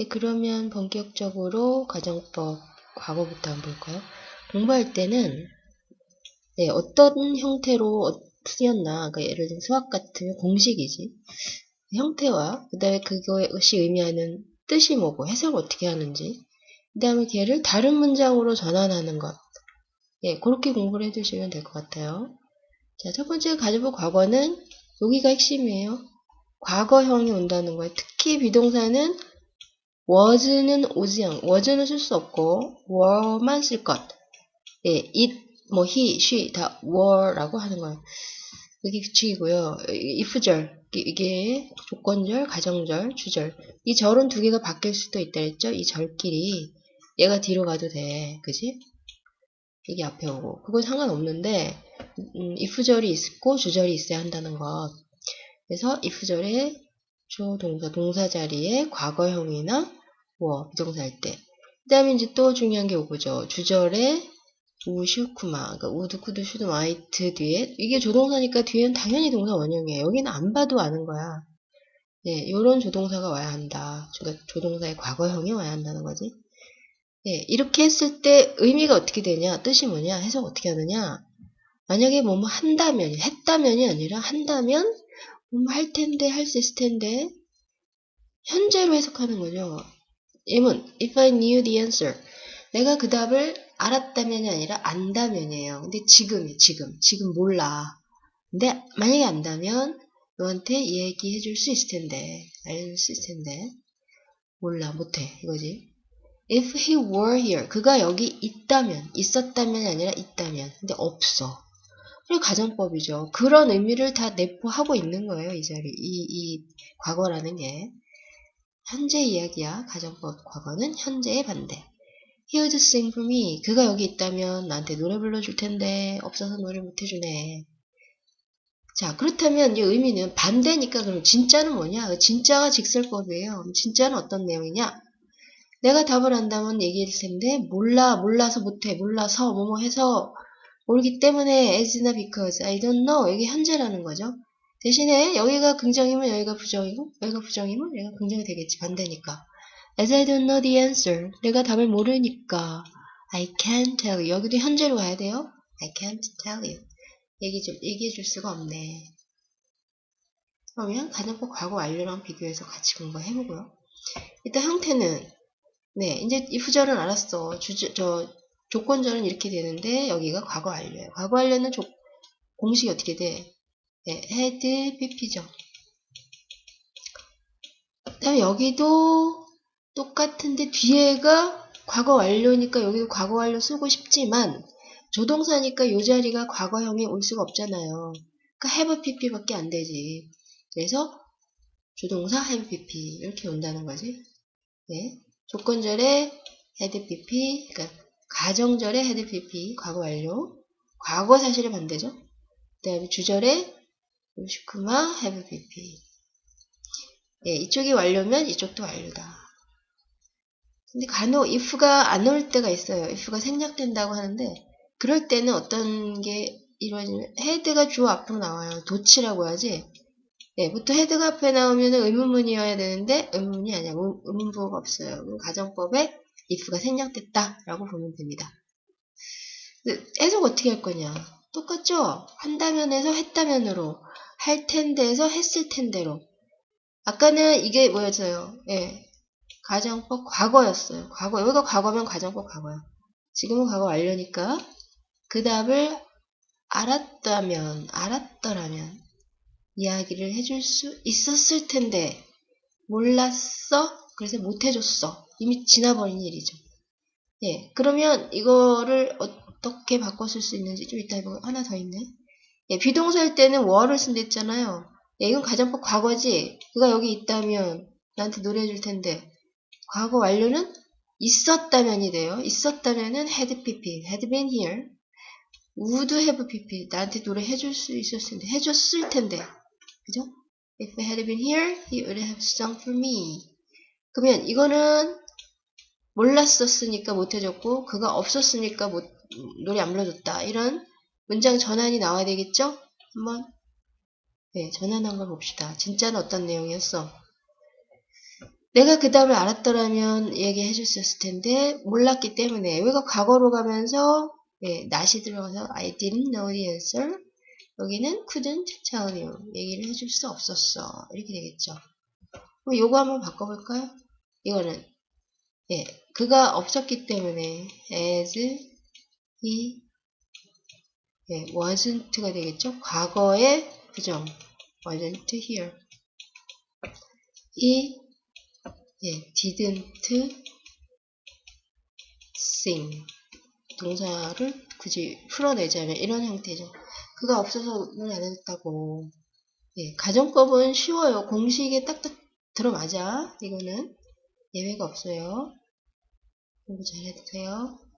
네, 그러면 본격적으로 가정법 과거부터 한번 볼까요? 공부할 때는 네, 어떤 형태로 쓰였나 그러니까 예를 들면 수학 같으면 공식이지 형태와 그 다음에 그것이 의미하는 뜻이 뭐고 해석을 어떻게 하는지 그 다음에 걔를 다른 문장으로 전환하는 것 예, 그렇게 공부를 해두시면 될 것 같아요. 자, 첫 번째 가져볼 과거는 여기가 핵심이에요. 과거형이 온다는 거예요. 특히 비동사는 was는 오지 않, was는 쓸 수 없고 were만 쓸 것. 예, it, 뭐 he, she 다 were라고 하는 거예요. 여기 규칙이고요. if절 이게 조건절, 가정절, 주절 이 절은 두 개가 바뀔 수도 있다 했죠. 이 절끼리 얘가 뒤로 가도 돼. 그지? 이게 앞에 오고 그건 상관없는데 음, if절이 있고 주절이 있어야 한다는 것 그래서 if절에 조 동사 동사 자리에 과거형이나 뭐 be동사 할때. 그 다음에 이제 또 중요한 게 오고죠. 주절에 우슈쿠마. 그러니까 would could should might 뒤에 이게 조동사니까 뒤에는 당연히 동사 원형이에요. 여기는 안 봐도 아는 거야. 네, 요런 조동사가 와야 한다. 그러니까 조동사의 과거형이 와야 한다는 거지. 예, 이렇게 했을 때 의미가 어떻게 되냐, 뜻이 뭐냐, 해석 어떻게 하느냐. 만약에 뭐뭐 한다면, 했다면이 아니라 한다면 뭐뭐 할 텐데, 할 수 있을 텐데 현재로 해석하는 거죠. 예문, if I knew the answer. 내가 그 답을 알았다면이 아니라 안다면이에요. 근데 지금이 지금, 지금 몰라. 근데 만약에 안다면 너한테 얘기해 줄 수 있을 텐데, 알려줄 수 있을 텐데 몰라, 못해 이거지. If he were here, 그가 여기 있다면, 있었다면이 아니라 있다면. 근데 없어. 그리고 가정법이죠. 그런 의미를 다 내포하고 있는 거예요. 이 자리, 이, 이 과거라는 게. 현재 이야기야. 가정법 과거는 현재의 반대. He would sing for me. 그가 여기 있다면 나한테 노래 불러줄 텐데 없어서 노래 못 해주네. 자 그렇다면 이 의미는 반대니까 그럼 진짜는 뭐냐? 진짜가 직설법이에요. 진짜는 어떤 내용이냐? 내가 답을 안다면 얘기할 텐데 몰라 몰라서 못해 몰라서 뭐뭐 해서 모르기 때문에 as나 because I don't know 이게 현재라는 거죠. 대신에 여기가 긍정이면 여기가 부정이고 여기가 부정이면 여기가 긍정이 되겠지 반대니까 as I don't know the answer 내가 답을 모르니까 I can't tell you 여기도 현재로 가야 돼요. I can't tell you 얘기 좀 얘기해 줄 수가 없네. 그러면 가정법 과거 완료랑 비교해서 같이 공부해 보고요. 일단 형태는 네, 이제 이 if절은 알았어. 주, 저, 조건절은 이렇게 되는데, 여기가 과거 완료예요. 과거 완료는 조, 공식이 어떻게 돼? 네, had PP죠. 그 다음에 여기도 똑같은데, 뒤에가 과거 완료니까 여기도 과거 완료 쓰고 싶지만, 조동사니까 이 자리가 과거형이 올 수가 없잖아요. 그러니까 have pp밖에 안 되지. 그래서 조동사 have pp 이렇게 온다는 거지. 네. 조건절에 had pp, 그러니까 가정절에 had pp, 과거 완료. 과거 사실의 반대죠. 그 다음에 주절에 had pp. 예, 이쪽이 완료면 이쪽도 완료다. 근데 간혹 if가 안 올 때가 있어요. if가 생략된다고 하는데 그럴 때는 어떤 게 이루어지면 had가 주어 앞으로 나와요. 도치라고 하지. 예, 보통 헤드가 앞에 나오면 의문문이어야 되는데 의문문이 아니야. 의문부호가 없어요. 가정법에 if가 생략됐다 라고 보면 됩니다. 해석 어떻게 할 거냐? 똑같죠? 한다면에서 했다면으로 할 텐데에서 했을 텐데로 아까는 이게 뭐였어요? 예, 가정법 과거였어요. 과거 여기가 과거면 가정법 과거야. 지금은 과거 완료니까 그 답을 알았다면 알았더라면 이야기를 해줄 수 있었을 텐데 몰랐어? 그래서 못 해줬어. 이미 지나버린 일이죠. 예, 그러면 이거를 어 떻게 바꿨을 수 있는지 좀 이따 해보고 하나 더 있네. 예, 비동사일 때는 were를 쓴댔잖아요. 예, 이건 가정법 과거지. 그가 여기 있다면 나한테 노래해 줄 텐데 과거 완료는 있었다면이 돼요. 있었다면은 had pp, had been here. would have pp. 나한테 노래 해 줄 수 있었을 텐데, 해줬을 텐데. 그죠? If I had been here, he would have sung for me. 그러면 이거는 몰랐었으니까 못해줬고 그가 없었으니까 못, 노래 안 불러줬다. 이런 문장 전환이 나와야 되겠죠? 한번 네, 전환한 걸 봅시다. 진짜는 어떤 내용이었어? 내가 그 다음에 알았더라면 얘기해 줬었을 텐데 몰랐기 때문에 여기가 과거로 가면서 예, not이 들어가서 I didn't know the answer 여기는 couldn't tell you 얘기를 해줄 수 없었어 이렇게 되겠죠 그럼 요거 한번 바꿔볼까요? 이거는 예, 그가 없었기 때문에 as he 예, wasn't가 되겠죠 과거의 부정 wasn't here 이 예, didn't sing 동사를 굳이 풀어내자면 이런 형태죠. 그가 없어서 노래 안 했다고. 예, 가정법은 쉬워요. 공식에 딱딱 들어맞아. 이거는 예외가 없어요. 공부 잘 해주세요.